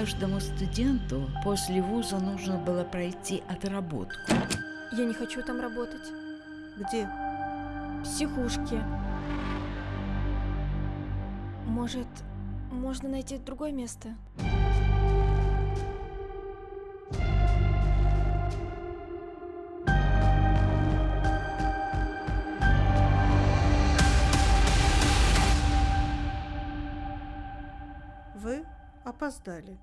Каждому студенту после вуза нужно было пройти отработку. Я не хочу там работать. Где? В Психушке. Может, можно найти другое место? Вы опоздали.